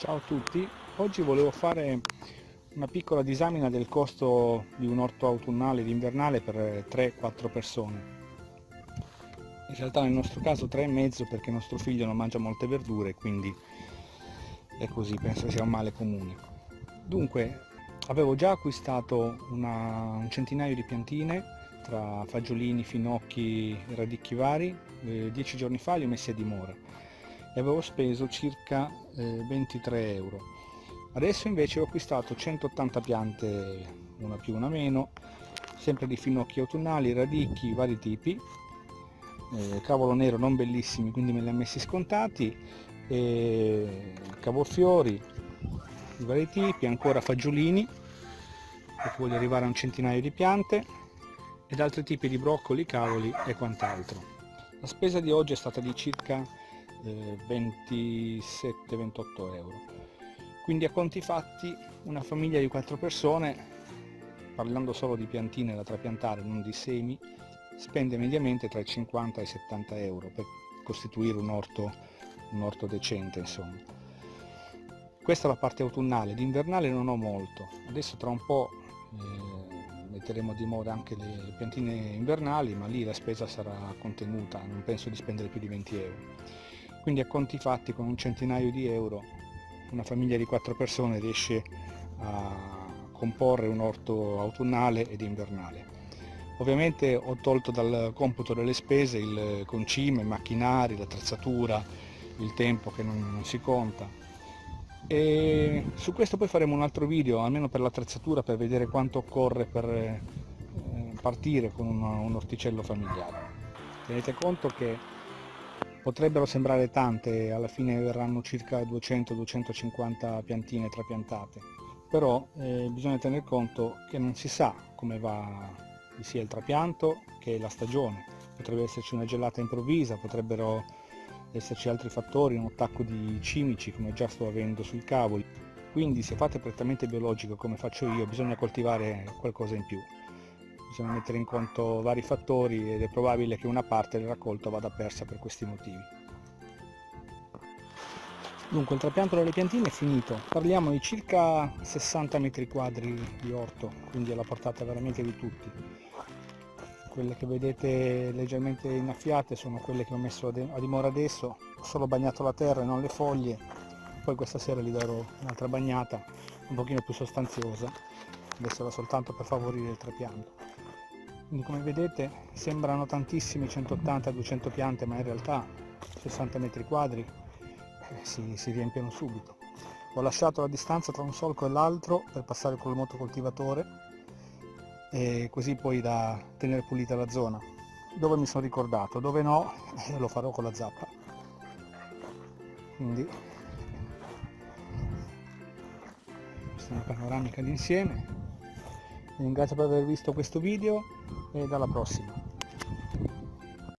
Ciao a tutti, oggi volevo fare una piccola disamina del costo di un orto autunnale ed invernale per 3-4 persone. In realtà nel nostro caso 3,5 perché nostro figlio non mangia molte verdure, quindi è così, penso sia un male comune. Dunque, avevo già acquistato una, un centinaio di piantine tra fagiolini, finocchi e radicchi vari, eh, dieci giorni fa li ho messi a dimora e avevo speso circa eh, 23 euro. Adesso invece ho acquistato 180 piante una più una meno sempre di finocchi autunnali radicchi vari tipi. Eh, cavolo nero non bellissimi quindi me li ha messi scontati. E cavolfiori di vari tipi ancora fagiolini perché voglio arrivare a un centinaio di piante ed altri tipi di broccoli, cavoli e quant'altro. La spesa di oggi è stata di circa 27-28 euro. Quindi a conti fatti una famiglia di 4 persone parlando solo di piantine da trapiantare non di semi spende mediamente tra i 50 e i 70 euro per costituire un orto, un orto decente insomma. Questa è la parte autunnale, d'invernale non ho molto. Adesso tra un po' eh, metteremo di moda anche le piantine invernali ma lì la spesa sarà contenuta. Non penso di spendere più di 20 euro quindi a conti fatti con un centinaio di euro una famiglia di quattro persone riesce a comporre un orto autunnale ed invernale. Ovviamente ho tolto dal computo delle spese il concime, i macchinari, l'attrezzatura, il tempo che non, non, si conta. E su questo poi faremo un altro video, almeno per l'attrezzatura, per vedere quanto occorre per eh, partire con un, un orticello familiare. Tenete conto che potrebbero sembrare tante, alla fine verranno circa 200-250 piantine trapiantate, però eh, bisogna tener conto che non si sa come va sia il trapianto che la stagione, potrebbe esserci una gelata improvvisa, potrebbero esserci altri fattori, un attacco di cimici come già sto avendo sui cavoli, quindi se fate prettamente biologico come faccio io bisogna coltivare qualcosa in più bisogna mettere in conto vari fattori ed è probabile che una parte del raccolto vada persa per questi motivi. Dunque il trapianto delle piantine è finito, parliamo di circa 60 metri quadri di orto, quindi alla portata veramente di tutti. Quelle che vedete leggermente innaffiate sono quelle che ho messo a dimora adesso, ho solo bagnato la terra e non le foglie, poi questa sera gli darò un'altra bagnata un pochino più sostanziosa, adesso soltanto per favorire il trapianto. Quindi come vedete sembrano tantissime 180-200 piante ma in realtà 60 metri quadri eh, si, si, riempiono subito. Ho lasciato la distanza tra un solco e l'altro per passare col motocoltivatore e così poi da tenere pulita la zona. Dove mi sono ricordato, dove no eh, lo farò con la zappa. Quindi questa è una panoramica d'insieme ringrazio per aver visto questo video e dalla prossima